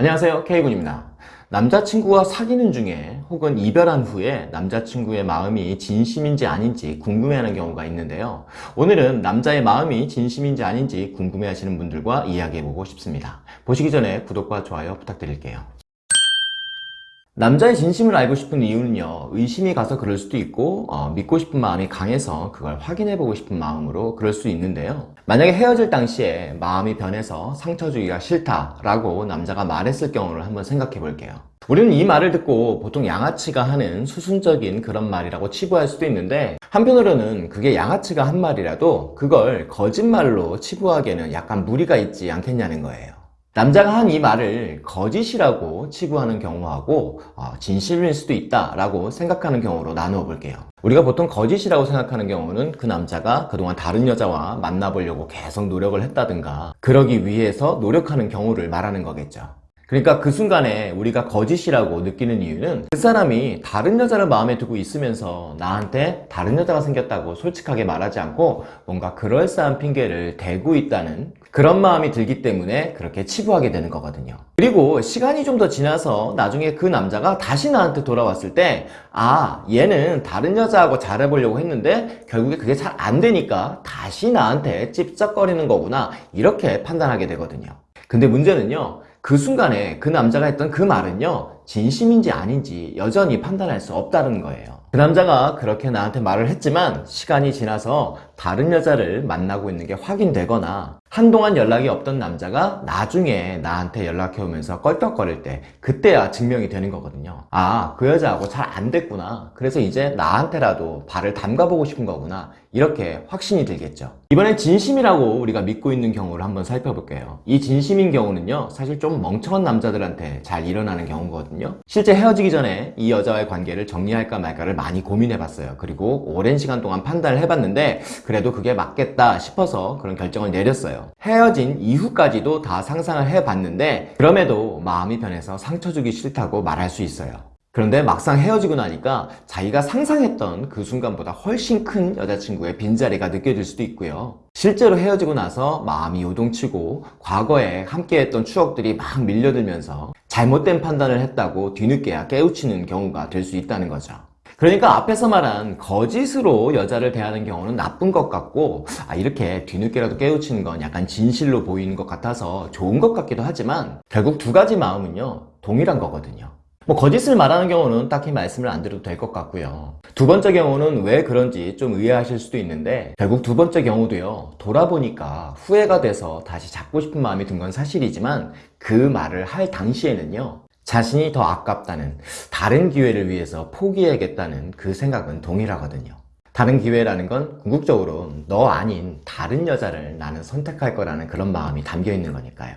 안녕하세요. K군입니다. 남자친구와 사귀는 중에 혹은 이별한 후에 남자친구의 마음이 진심인지 아닌지 궁금해하는 경우가 있는데요. 오늘은 남자의 마음이 진심인지 아닌지 궁금해하시는 분들과 이야기해보고 싶습니다. 보시기 전에 구독과 좋아요 부탁드릴게요 남자의 진심을 알고 싶은 이유는요 의심이 가서 그럴 수도 있고 어, 믿고 싶은 마음이 강해서 그걸 확인해보고 싶은 마음으로 그럴 수 있는데요. 만약에 헤어질 당시에 마음이 변해서 상처 주기가 싫다라고 남자가 말했을 경우를 한번 생각해 볼게요. 우리는 이 말을 듣고 보통 양아치가 하는 수순적인 그런 말이라고 치부할 수도 있는데 한편으로는 그게 양아치가 한 말이라도 그걸 거짓말로 치부하기에는 약간 무리가 있지 않겠냐는 거예요 남자가 한 이 말을 거짓이라고 치부하는 경우하고 어, 진실일 수도 있다라고 생각하는 경우로 나누어 볼게요. 우리가 보통 거짓이라고 생각하는 경우는 그 남자가 그동안 다른 여자와 만나보려고 계속 노력을 했다든가 그러기 위해서 노력하는 경우를 말하는 거겠죠. 그러니까 그 순간에 우리가 거짓이라고 느끼는 이유는 그 사람이 다른 여자를 마음에 두고 있으면서 나한테 다른 여자가 생겼다고 솔직하게 말하지 않고 뭔가 그럴싸한 핑계를 대고 있다는 그런 마음이 들기 때문에 그렇게 치부하게 되는 거거든요. 그리고 시간이 좀 더 지나서 나중에 그 남자가 다시 나한테 돌아왔을 때 아 얘는 다른 여자하고 잘해보려고 했는데 결국에 그게 잘 안 되니까 다시 나한테 찝쩍거리는 거구나 이렇게 판단하게 되거든요. 근데 문제는요 그 순간에 그 남자가 했던 그 말은요 진심인지 아닌지 여전히 판단할 수 없다는 거예요. 그 남자가 그렇게 나한테 말을 했지만 시간이 지나서 다른 여자를 만나고 있는 게 확인되거나 한동안 연락이 없던 남자가 나중에 나한테 연락해 오면서 껄떡거릴 때 그때야 증명이 되는 거거든요. 아 그 여자하고 잘 안 됐구나. 그래서 이제 나한테라도 발을 담가보고 싶은 거구나. 이렇게 확신이 들겠죠. 이번엔 진심이라고 우리가 믿고 있는 경우를 한번 살펴볼게요. 이 진심인 경우는요 사실 좀 멍청한 남자들한테 잘 일어나는 경우 거든요. 실제 헤어지기 전에 이 여자와의 관계를 정리할까 말까를 많이 고민해 봤어요. 그리고 오랜 시간 동안 판단을 해봤는데 그래도 그게 맞겠다 싶어서 그런 결정을 내렸어요. 헤어진 이후까지도 다 상상을 해봤는데 그럼에도 마음이 변해서 상처 주기 싫다고 말할 수 있어요. 그런데 막상 헤어지고 나니까 자기가 상상했던 그 순간보다 훨씬 큰 여자친구의 빈자리가 느껴질 수도 있고요. 실제로 헤어지고 나서 마음이 요동치고 과거에 함께했던 추억들이 막 밀려들면서 잘못된 판단을 했다고 뒤늦게야 깨우치는 경우가 될 수 있다는 거죠. 그러니까 앞에서 말한 거짓으로 여자를 대하는 경우는 나쁜 것 같고 아 이렇게 뒤늦게라도 깨우치는 건 약간 진실로 보이는 것 같아서 좋은 것 같기도 하지만 결국 두 가지 마음은요 동일한 거거든요 뭐 거짓을 말하는 경우는 딱히 말씀을 안 드려도 될 것 같고요. 두 번째 경우는 왜 그런지 좀 의아하실 수도 있는데 결국 두 번째 경우도요. 돌아보니까 후회가 돼서 다시 잡고 싶은 마음이 든 건 사실이지만 그 말을 할 당시에는요. 자신이 더 아깝다는 다른 기회를 위해서 포기해야겠다는 그 생각은 동일하거든요. 다른 기회라는 건 궁극적으로 너 아닌 다른 여자를 나는 선택할 거라는 그런 마음이 담겨 있는 거니까요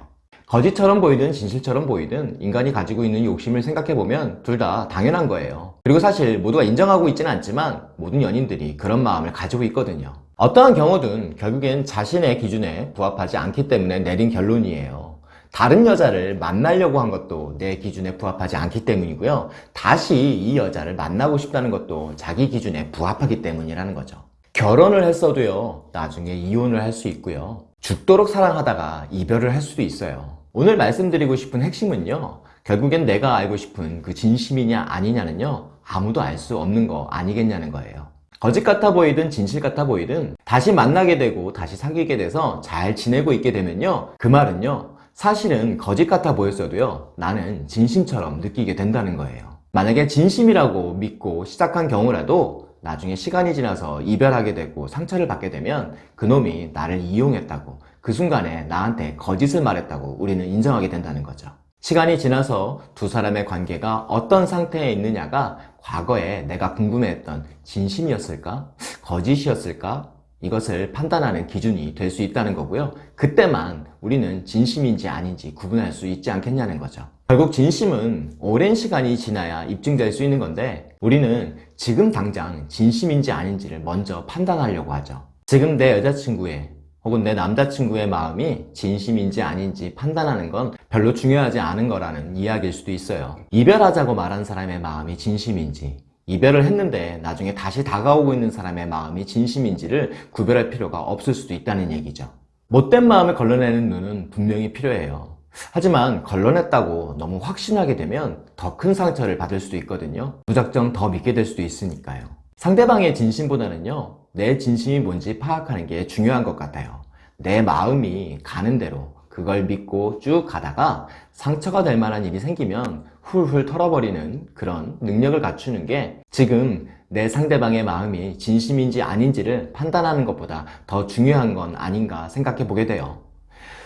거짓처럼 보이든 진실처럼 보이든 인간이 가지고 있는 욕심을 생각해보면 둘 다 당연한 거예요. 그리고 사실 모두가 인정하고 있지는 않지만 모든 연인들이 그런 마음을 가지고 있거든요. 어떠한 경우든 결국엔 자신의 기준에 부합하지 않기 때문에 내린 결론이에요. 다른 여자를 만나려고 한 것도 내 기준에 부합하지 않기 때문이고요. 다시 이 여자를 만나고 싶다는 것도 자기 기준에 부합하기 때문이라는 거죠 결혼을 했어도요 나중에 이혼을 할 수 있고요. 죽도록 사랑하다가 이별을 할 수도 있어요. 오늘 말씀드리고 싶은 핵심은요 결국엔 내가 알고 싶은 그 진심이냐 아니냐는요 아무도 알 수 없는 거 아니겠냐는 거예요. 거짓 같아 보이든 진실 같아 보이든 다시 만나게 되고 다시 사귀게 돼서 잘 지내고 있게 되면요 그 말은요 사실은 거짓 같아 보였어도요 나는 진심처럼 느끼게 된다는 거예요. 만약에 진심이라고 믿고 시작한 경우라도 나중에 시간이 지나서 이별하게 되고 상처를 받게 되면 그놈이 나를 이용했다고 그 순간에 나한테 거짓을 말했다고 우리는 인정하게 된다는 거죠 시간이 지나서 두 사람의 관계가 어떤 상태에 있느냐가 과거에 내가 궁금해했던 진심이었을까? 거짓이었을까? 이것을 판단하는 기준이 될 수 있다는 거고요 그때만 우리는 진심인지 아닌지 구분할 수 있지 않겠냐는 거죠 결국 진심은 오랜 시간이 지나야 입증될 수 있는 건데 우리는 지금 당장 진심인지 아닌지를 먼저 판단하려고 하죠. 지금 내 여자친구의 혹은 내 남자친구의 마음이 진심인지 아닌지 판단하는 건 별로 중요하지 않은 거라는 이야기일 수도 있어요. 이별하자고 말한 사람의 마음이 진심인지 이별을 했는데 나중에 다시 다가오고 있는 사람의 마음이 진심인지를 구별할 필요가 없을 수도 있다는 얘기죠. 못된 마음을 걸러내는 눈은 분명히 필요해요 하지만 걸러냈다고 너무 확신하게 되면 더 큰 상처를 받을 수도 있거든요. 무작정 더 믿게 될 수도 있으니까요. 상대방의 진심보다는요, 내 진심이 뭔지 파악하는 게 중요한 것 같아요. 내 마음이 가는 대로 그걸 믿고 쭉 가다가 상처가 될 만한 일이 생기면 훌훌 털어버리는 그런 능력을 갖추는 게 지금 내 상대방의 마음이 진심인지 아닌지를 판단하는 것보다 더 중요한 건 아닌가 생각해 보게 돼요.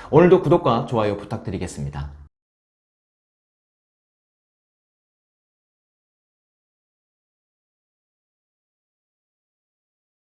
오늘도 구독과 좋아요 부탁드리겠습니다.